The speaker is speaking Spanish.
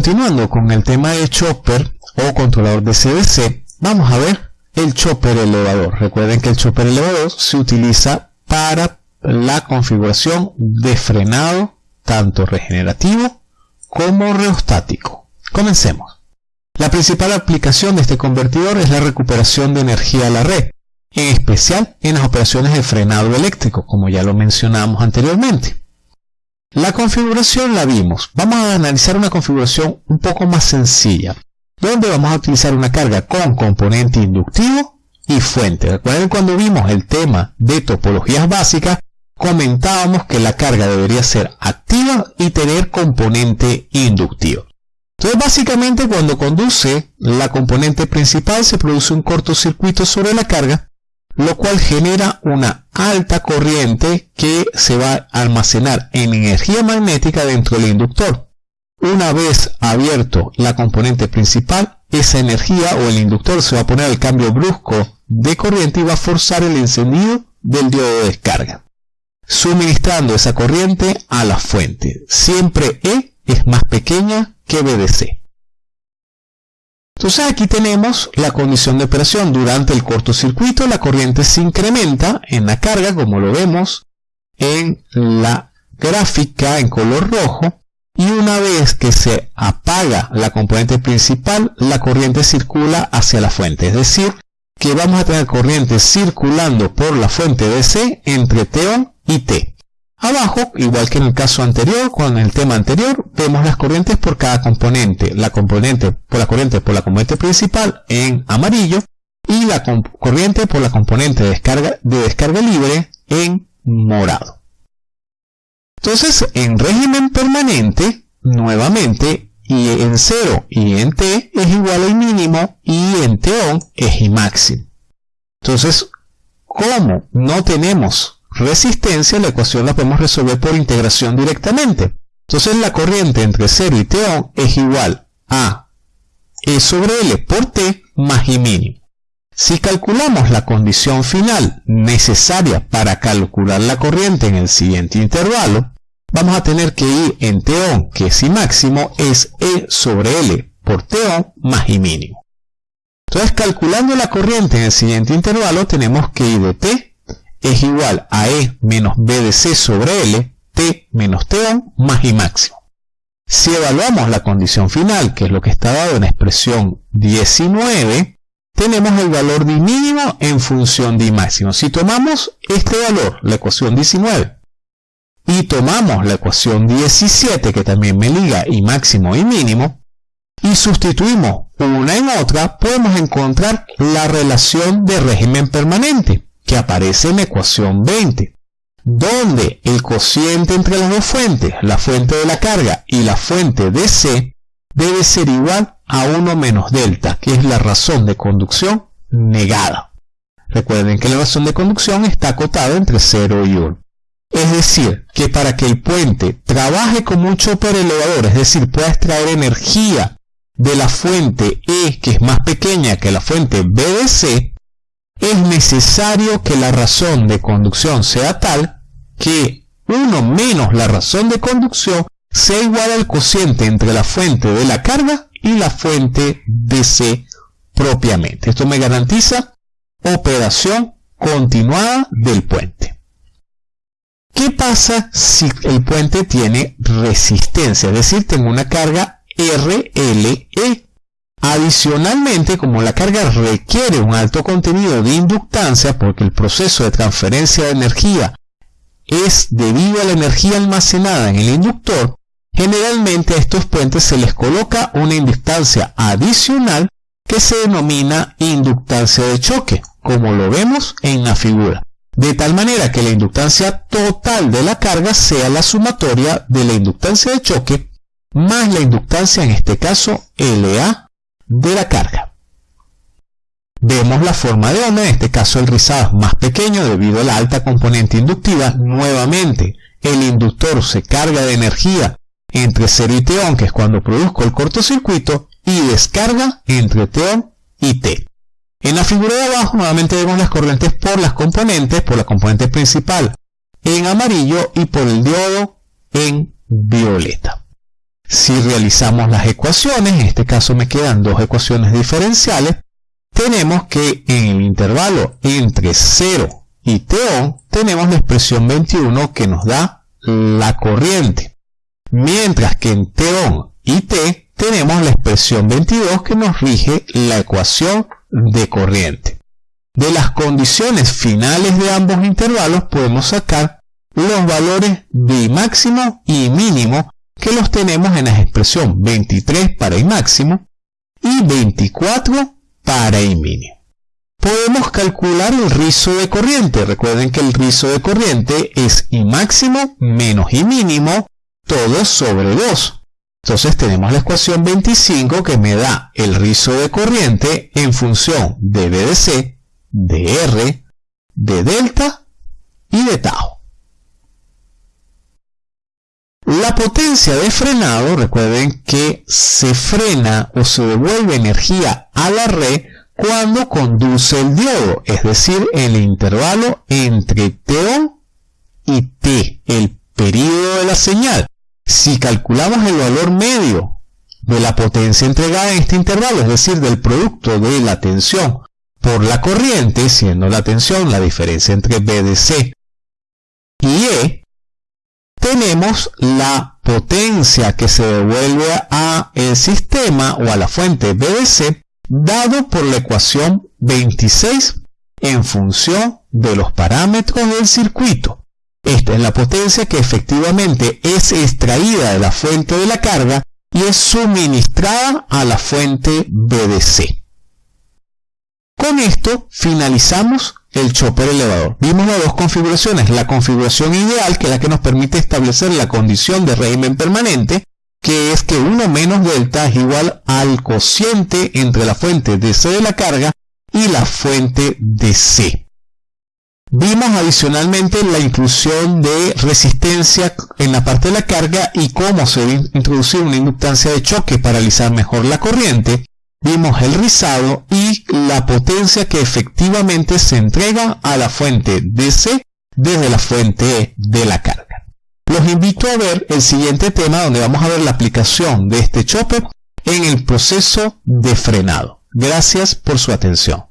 continuando con el tema de chopper o controlador de CDC, vamos a ver el chopper elevador. Recuerden que el chopper elevador se utiliza para la configuración de frenado tanto regenerativo como reostático. Comencemos. La principal aplicación de este convertidor es la recuperación de energía a la red, en especial en las operaciones de frenado eléctrico, como ya lo mencionamos anteriormente. La configuración la vimos. Vamos a analizar una configuración un poco más sencilla, donde vamos a utilizar una carga con componente inductivo y fuente. Recuerden cuando vimos el tema de topologías básicas, comentábamos que la carga debería ser activa y tener componente inductivo. Entonces básicamente cuando conduce la componente principal se produce un cortocircuito sobre la carga lo cual genera una alta corriente que se va a almacenar en energía magnética dentro del inductor. Una vez abierto la componente principal, esa energía o el inductor se va a poner al cambio brusco de corriente y va a forzar el encendido del diodo de descarga, suministrando esa corriente a la fuente. Siempre E es más pequeña que BDC. Entonces aquí tenemos la condición de operación. Durante el cortocircuito la corriente se incrementa en la carga como lo vemos en la gráfica en color rojo y una vez que se apaga la componente principal la corriente circula hacia la fuente. Es decir, que vamos a tener corriente circulando por la fuente DC entre T1 y T. Abajo, igual que en el caso anterior, con el tema anterior, vemos las corrientes por cada componente. La componente por la corriente por la componente principal en amarillo y la corriente por la componente de descarga, de descarga libre en morado. Entonces, en régimen permanente, nuevamente, y en 0 y en T es igual al mínimo y en T on es y máximo. Entonces, como no tenemos resistencia, la ecuación la podemos resolver por integración directamente. Entonces la corriente entre 0 y T es igual a E sobre L por T más I mínimo. Si calculamos la condición final necesaria para calcular la corriente en el siguiente intervalo, vamos a tener que I en T que es I máximo, es E sobre L por T más I mínimo. Entonces calculando la corriente en el siguiente intervalo tenemos que I de T es igual a E menos B de C sobre L, T menos T más I máximo. Si evaluamos la condición final, que es lo que está dado en la expresión 19, tenemos el valor de I mínimo en función de I máximo. Si tomamos este valor, la ecuación 19, y tomamos la ecuación 17, que también me liga I máximo y mínimo, y sustituimos una en otra, podemos encontrar la relación de régimen permanente que aparece en la ecuación 20, donde el cociente entre las dos fuentes, la fuente de la carga y la fuente de C, debe ser igual a 1 menos delta, que es la razón de conducción negada. Recuerden que la razón de conducción está acotada entre 0 y 1. Es decir, que para que el puente trabaje como un chopper elevador, es decir, pueda extraer energía de la fuente E, que es más pequeña que la fuente B de C, es necesario que la razón de conducción sea tal que 1 menos la razón de conducción sea igual al cociente entre la fuente de la carga y la fuente de C propiamente. Esto me garantiza operación continuada del puente. ¿Qué pasa si el puente tiene resistencia? Es decir, tengo una carga RLE Adicionalmente, como la carga requiere un alto contenido de inductancia porque el proceso de transferencia de energía es debido a la energía almacenada en el inductor, generalmente a estos puentes se les coloca una inductancia adicional que se denomina inductancia de choque, como lo vemos en la figura, de tal manera que la inductancia total de la carga sea la sumatoria de la inductancia de choque más la inductancia, en este caso LA de la carga. Vemos la forma de onda, en este caso el rizado es más pequeño debido a la alta componente inductiva. Nuevamente, el inductor se carga de energía entre 0 y T que es cuando produzco el cortocircuito, y descarga entre T y T. En la figura de abajo nuevamente vemos las corrientes por las componentes, por la componente principal en amarillo y por el diodo en violeta. Si realizamos las ecuaciones, en este caso me quedan dos ecuaciones diferenciales, tenemos que en el intervalo entre 0 y t tenemos la expresión 21 que nos da la corriente. Mientras que en t y t tenemos la expresión 22 que nos rige la ecuación de corriente. De las condiciones finales de ambos intervalos podemos sacar los valores de máximo y mínimo que los tenemos en la expresión 23 para I máximo y 24 para I mínimo. Podemos calcular el rizo de corriente. Recuerden que el rizo de corriente es I máximo menos I mínimo todo sobre 2. Entonces tenemos la ecuación 25 que me da el rizo de corriente en función de B de C, de R, de delta y de tau. La potencia de frenado, recuerden que se frena o se devuelve energía a la red cuando conduce el diodo, es decir, el intervalo entre T y T, el periodo de la señal. Si calculamos el valor medio de la potencia entregada en este intervalo, es decir, del producto de la tensión por la corriente, siendo la tensión la diferencia entre B de C y E, tenemos la potencia que se devuelve a el sistema o a la fuente BDC dado por la ecuación 26 en función de los parámetros del circuito. Esta es la potencia que efectivamente es extraída de la fuente de la carga y es suministrada a la fuente BDC. Con esto finalizamos el chopper elevador. Vimos las dos configuraciones, la configuración ideal que es la que nos permite establecer la condición de régimen permanente, que es que 1 menos delta es igual al cociente entre la fuente DC de la carga y la fuente DC. Vimos adicionalmente la inclusión de resistencia en la parte de la carga y cómo se debe introducir una inductancia de choque para realizar mejor la corriente vimos el rizado y la potencia que efectivamente se entrega a la fuente DC desde la fuente de la carga. Los invito a ver el siguiente tema donde vamos a ver la aplicación de este chopper en el proceso de frenado. Gracias por su atención.